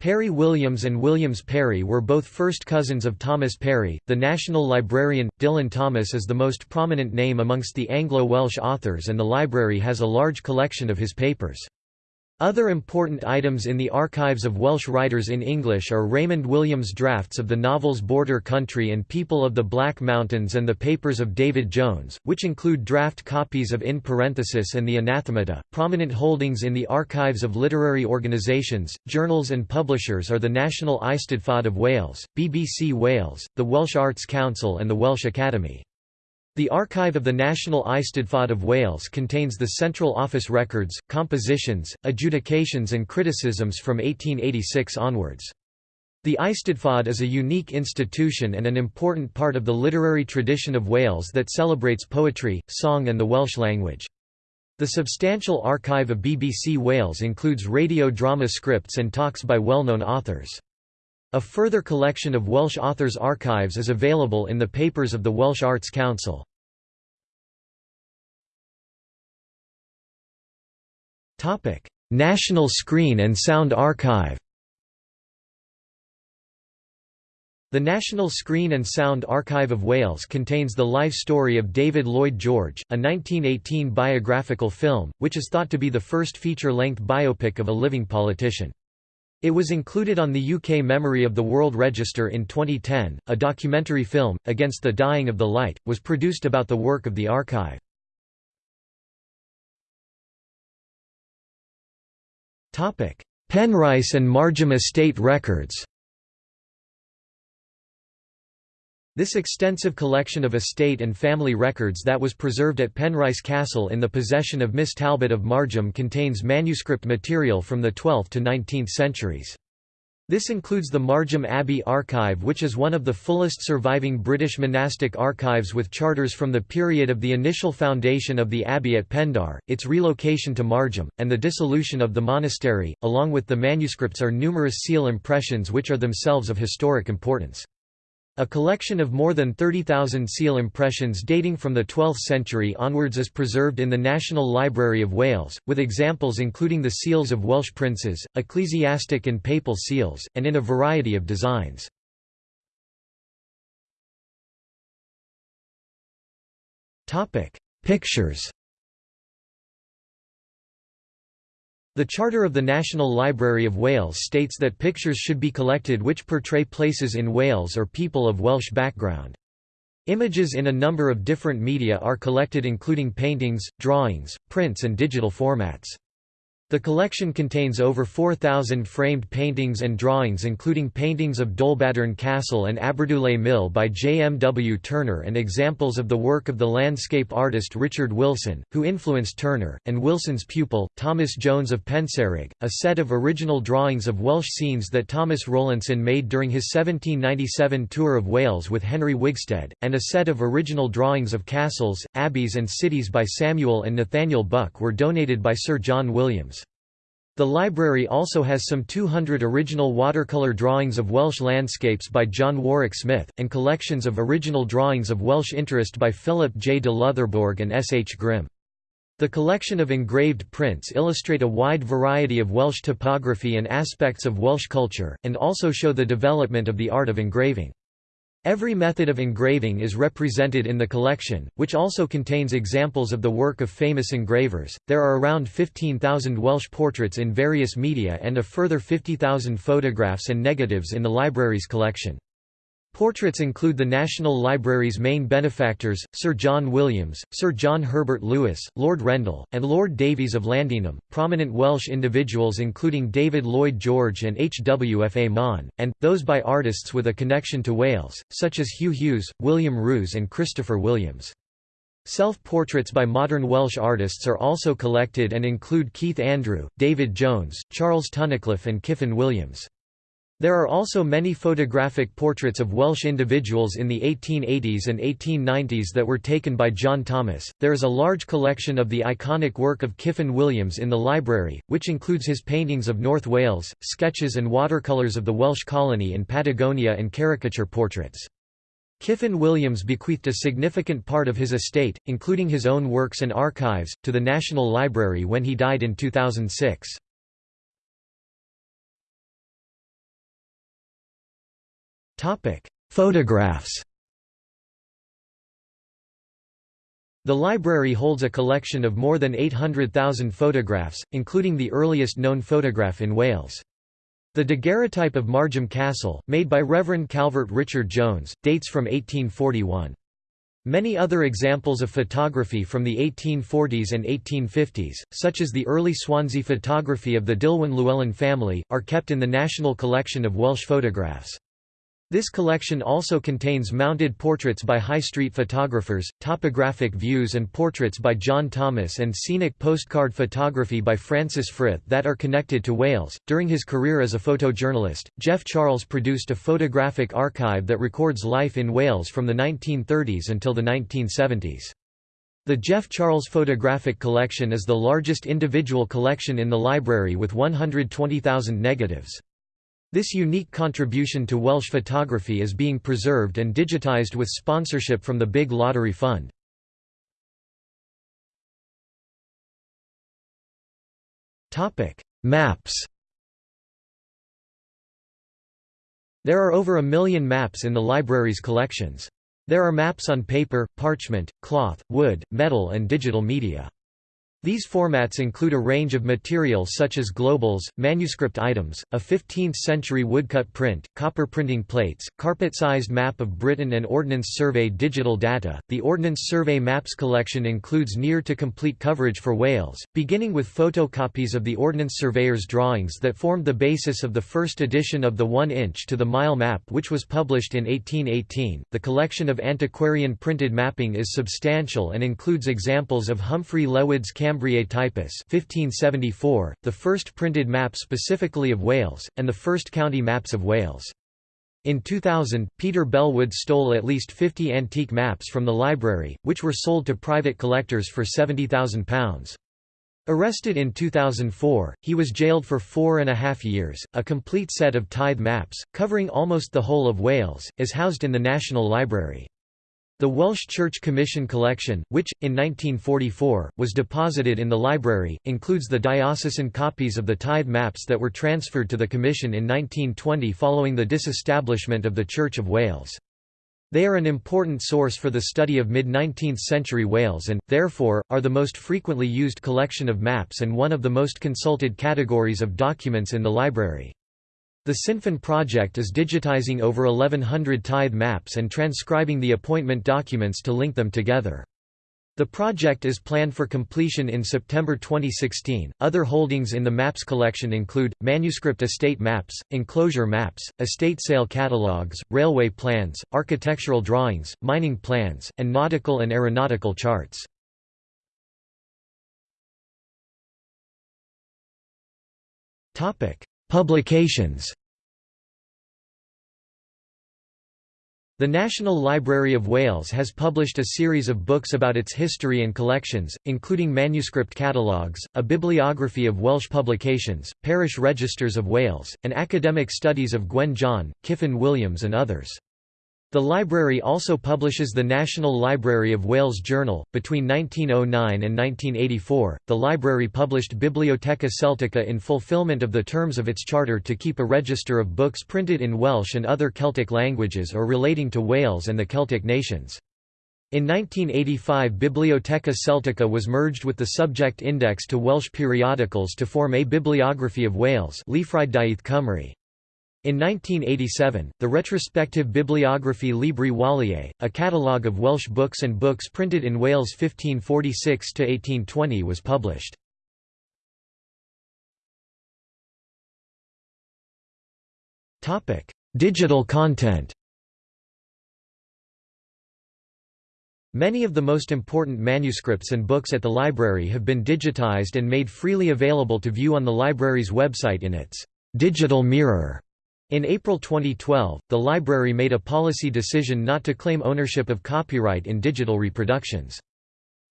Parry Williams and Williams Parry were both first cousins of Thomas Parry, The national librarian, Dylan Thomas is the most prominent name amongst the Anglo-Welsh authors and the library has a large collection of his papers. Other important items in the archives of Welsh writers in English are Raymond Williams' drafts of the novels Border Country and People of the Black Mountains and the papers of David Jones, which include draft copies of In Parenthesis and the Anathemata. Prominent holdings in the archives of literary organisations, journals, and publishers are the National Eisteddfod of Wales, BBC Wales, the Welsh Arts Council, and the Welsh Academy. The archive of the National Eisteddfod of Wales contains the Central Office records, compositions, adjudications and criticisms from 1886 onwards. The Eisteddfod is a unique institution and an important part of the literary tradition of Wales that celebrates poetry, song and the Welsh language. The substantial archive of BBC Wales includes radio drama scripts and talks by well-known authors. A further collection of Welsh authors' archives is available in the papers of the Welsh Arts Council. National Screen and Sound Archive The National Screen and Sound Archive of Wales contains the life story of David Lloyd George, a 1918 biographical film, which is thought to be the first feature-length biopic of a living politician. It was included on the UK Memory of the World Register in 2010. A documentary film, Against the Dying of the Light, was produced about the work of the archive. Penrice and Margam estate records This extensive collection of estate and family records that was preserved at Penrice Castle in the possession of Miss Talbot of Margam contains manuscript material from the 12th to 19th centuries. This includes the Margam Abbey Archive which is one of the fullest surviving British monastic archives with charters from the period of the initial foundation of the abbey at Pendar, its relocation to Margam, and the dissolution of the monastery. Along with the manuscripts are numerous seal impressions which are themselves of historic importance. A collection of more than 30,000 seal impressions dating from the 12th century onwards is preserved in the National Library of Wales, with examples including the seals of Welsh princes, ecclesiastic and papal seals, and in a variety of designs. Pictures The Charter of the National Library of Wales states that pictures should be collected which portray places in Wales or people of Welsh background. Images in a number of different media are collected including paintings, drawings, prints and digital formats. The collection contains over 4,000 framed paintings and drawings including paintings of Dolbadarn Castle and Aberdulais Mill by J. M. W. Turner and examples of the work of the landscape artist Richard Wilson, who influenced Turner, and Wilson's pupil, Thomas Jones of Pencerrig, a set of original drawings of Welsh scenes that Thomas Rowlandson made during his 1797 tour of Wales with Henry Wigstede, and a set of original drawings of castles, abbeys and cities by Samuel and Nathaniel Buck were donated by Sir John Williams. The library also has some 200 original watercolour drawings of Welsh landscapes by John Warwick Smith, and collections of original drawings of Welsh interest by Philip J. de Loutherbourg and S. H. Grimm. The collection of engraved prints illustrate a wide variety of Welsh topography and aspects of Welsh culture, and also show the development of the art of engraving. Every method of engraving is represented in the collection, which also contains examples of the work of famous engravers. There are around 15,000 Welsh portraits in various media and a further 50,000 photographs and negatives in the library's collection. Portraits include the National Library's main benefactors, Sir John Williams, Sir John Herbert Lewis, Lord Rendel, and Lord Davies of Llandinam, prominent Welsh individuals including David Lloyd George and HWFA Mon, and, those by artists with a connection to Wales, such as Hugh Hughes, William Rhys and Christopher Williams. Self-portraits by modern Welsh artists are also collected and include Keith Andrew, David Jones, Charles Tunnicliffe and Kyffin Williams. There are also many photographic portraits of Welsh individuals in the 1880s and 1890s that were taken by John Thomas. There is a large collection of the iconic work of Kyffin Williams in the library, which includes his paintings of North Wales, sketches and watercolours of the Welsh colony in Patagonia and caricature portraits. Kyffin Williams bequeathed a significant part of his estate, including his own works and archives, to the National Library when he died in 2006. Topic: Photographs. The library holds a collection of more than 800,000 photographs, including the earliest known photograph in Wales. The daguerreotype of Margam Castle, made by Reverend Calvert Richard Jones, dates from 1841. Many other examples of photography from the 1840s and 1850s, such as the early Swansea photography of the Dillwyn Llewellyn family, are kept in the National Collection of Welsh Photographs. This collection also contains mounted portraits by high street photographers, topographic views and portraits by John Thomas and scenic postcard photography by Francis Frith that are connected to Wales. During his career as a photojournalist, Geoff Charles produced a photographic archive that records life in Wales from the 1930s until the 1970s. The Geoff Charles Photographic Collection is the largest individual collection in the library with 120,000 negatives. This unique contribution to Welsh photography is being preserved and digitised with sponsorship from the Big Lottery Fund. Maps There are over a million maps in the library's collections. There are maps on paper, parchment, cloth, wood, metal and digital media. These formats include a range of materials such as globules, manuscript items, a 15th-century woodcut print, copper printing plates, carpet-sized map of Britain and Ordnance Survey digital data. The Ordnance Survey Maps collection includes near to complete coverage for Wales, beginning with photocopies of the Ordnance Surveyor's drawings that formed the basis of the first edition of the 1-inch to the mile map which was published in 1818. The collection of antiquarian printed mapping is substantial and includes examples of Humphrey Llewellyn's Cambriae Typus 1574, the first printed map specifically of Wales, and the first county maps of Wales. In 2000, Peter Bellwood stole at least 50 antique maps from the library, which were sold to private collectors for £70,000. Arrested in 2004, he was jailed for four and a half years. A complete set of tithe maps, covering almost the whole of Wales, is housed in the National Library. The Welsh Church Commission collection, which, in 1944, was deposited in the library, includes the diocesan copies of the tithe maps that were transferred to the Commission in 1920 following the disestablishment of the Church of Wales. They are an important source for the study of mid-19th century Wales and, therefore, are the most frequently used collection of maps and one of the most consulted categories of documents in the library. The Cynefin project is digitizing over 1100 tithe maps and transcribing the appointment documents to link them together. The project is planned for completion in September 2016. Other holdings in the maps collection include manuscript estate maps, enclosure maps, estate sale catalogues, railway plans, architectural drawings, mining plans, and nautical and aeronautical charts. Topic: Publications The National Library of Wales has published a series of books about its history and collections, including manuscript catalogues, a bibliography of Welsh publications, parish registers of Wales, and academic studies of Gwen John, Kyffin Williams and others. The library also publishes the National Library of Wales Journal. Between 1909 and 1984, the library published Bibliotheca Celtica in fulfilment of the terms of its charter to keep a register of books printed in Welsh and other Celtic languages or relating to Wales and the Celtic nations. In 1985 Bibliotheca Celtica was merged with the subject index to Welsh periodicals to form a bibliography of Wales Cymru. In 1987, the retrospective bibliography Libri Waliae, a catalogue of Welsh books and books printed in Wales 1546–1820 was published. Digital content Many of the most important manuscripts and books at the library have been digitized and made freely available to view on the library's website in its «digital mirror» In April 2012, the library made a policy decision not to claim ownership of copyright in digital reproductions.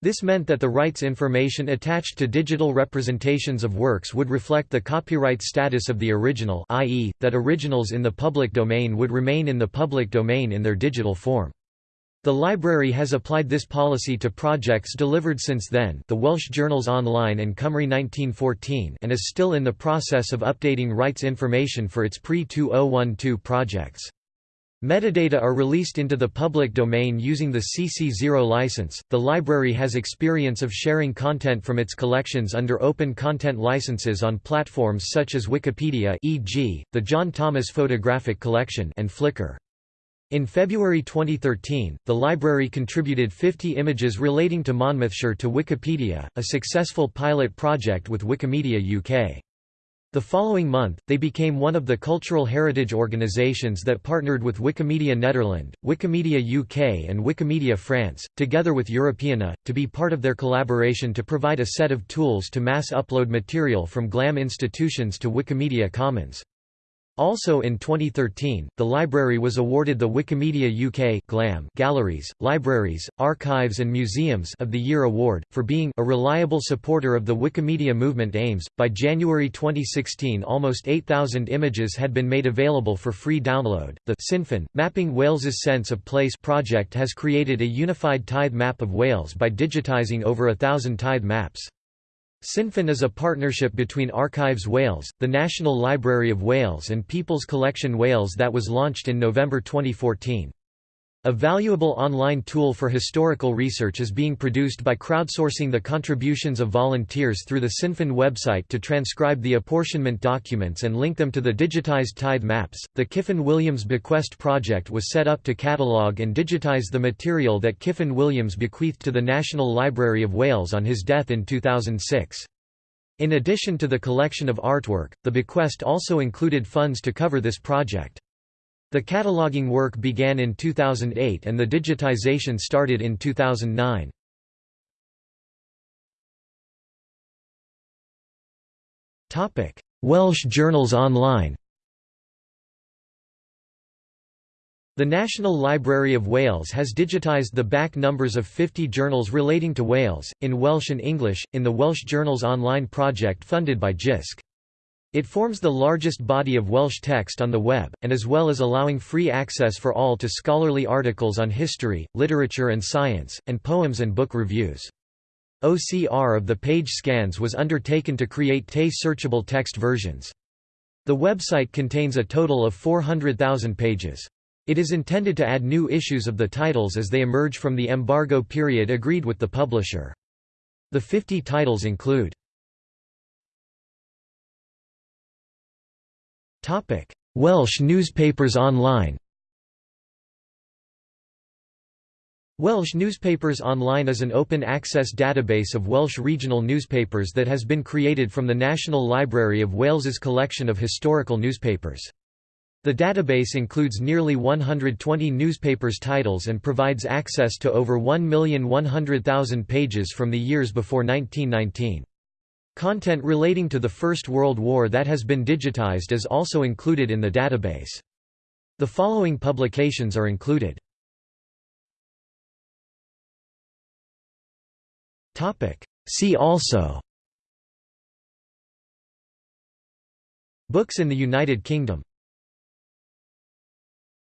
This meant that the rights information attached to digital representations of works would reflect the copyright status of the original i.e., that originals in the public domain would remain in the public domain in their digital form. The library has applied this policy to projects delivered since then the Welsh Journals Online and Cymru 1914 and is still in the process of updating rights information for its pre-2012 projects. Metadata are released into the public domain using the CC0 license. The library has experience of sharing content from its collections under open content licenses on platforms such as Wikipedia, e.g., the John Thomas Photographic Collection, and Flickr. In February 2013, the library contributed 50 images relating to Monmouthshire to Wikipedia, a successful pilot project with Wikimedia UK. The following month, they became one of the cultural heritage organizations that partnered with Wikimedia Nederland, Wikimedia UK and Wikimedia France, together with Europeana, to be part of their collaboration to provide a set of tools to mass upload material from GLAM institutions to Wikimedia Commons. Also in 2013, the library was awarded the Wikimedia UK GLAM Galleries, Libraries, Archives and Museums of the Year award for being a reliable supporter of the Wikimedia movement aims. By January 2016, almost 8,000 images had been made available for free download. The Cynefin Mapping Wales's Sense of Place project has created a unified tithe map of Wales by digitising over a thousand tithe maps. Cynefin is a partnership between Archives Wales, the National Library of Wales and People's Collection Wales that was launched in November 2014. A valuable online tool for historical research is being produced by crowdsourcing the contributions of volunteers through the Cynefin website to transcribe the apportionment documents and link them to the digitized tithe maps. The Kyffin Williams Bequest project was set up to catalogue and digitize the material that Kyffin Williams bequeathed to the National Library of Wales on his death in 2006. In addition to the collection of artwork, the bequest also included funds to cover this project. The cataloging work began in 2008 and the digitization started in 2009. Topic: Welsh Journals Online The National Library of Wales has digitised the back numbers of 50 journals relating to Wales, in Welsh and English, in the Welsh Journals Online project funded by JISC. It forms the largest body of Welsh text on the web, and as well as allowing free access for all to scholarly articles on history, literature and science, and poems and book reviews. OCR of the page scans was undertaken to create TE searchable text versions. The website contains a total of 400,000 pages. It is intended to add new issues of the titles as they emerge from the embargo period agreed with the publisher. The 50 titles include Welsh newspapers online Welsh Newspapers Online is an open-access database of Welsh regional newspapers that has been created from the National Library of Wales's collection of historical newspapers. The database includes nearly 120 newspapers titles and provides access to over 1,100,000 pages from the years before 1919. Content relating to the First World War that has been digitized is also included in the database. The following publications are included. See also Books in the United Kingdom